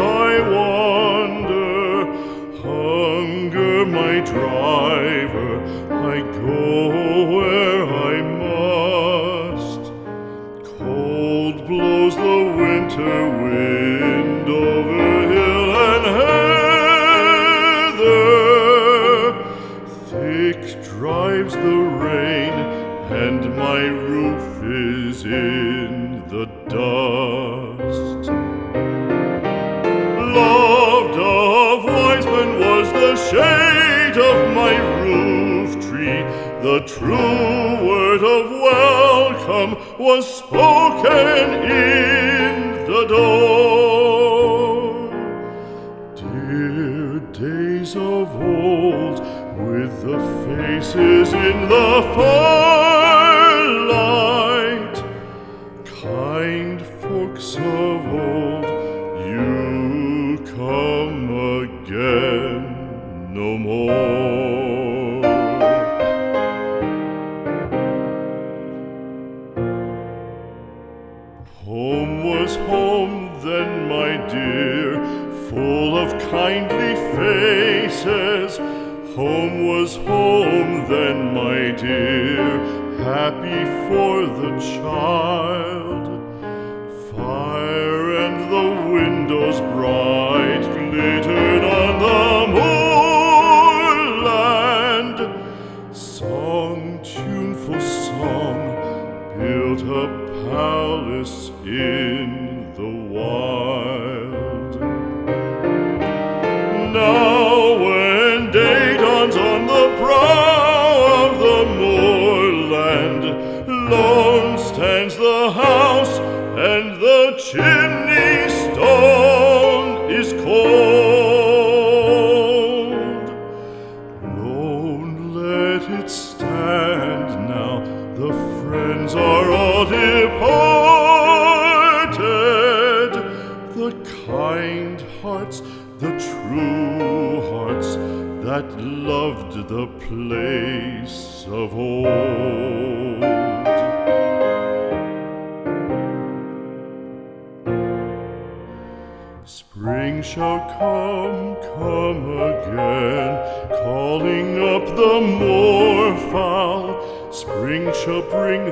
I wander, hunger my driver, I go where I must. Cold blows the winter wind over hill and heather, thick drives the rain, and my roof is in the dark. Shade of my roof tree. The true word of welcome was spoken in the door. Dear days of old, with the faces in the firelight, kind folks of old, no more. Home was home then, my dear, full of kindly faces. Home was home then, my dear, happy for the child. Fire and the windows bright palace in the wild. Now when day dawns on the brow of the moorland, lone stands the house and the chimney The kind hearts, the true hearts that loved the place of old. Spring shall come, come again, calling up the moorfowl. Spring shall bring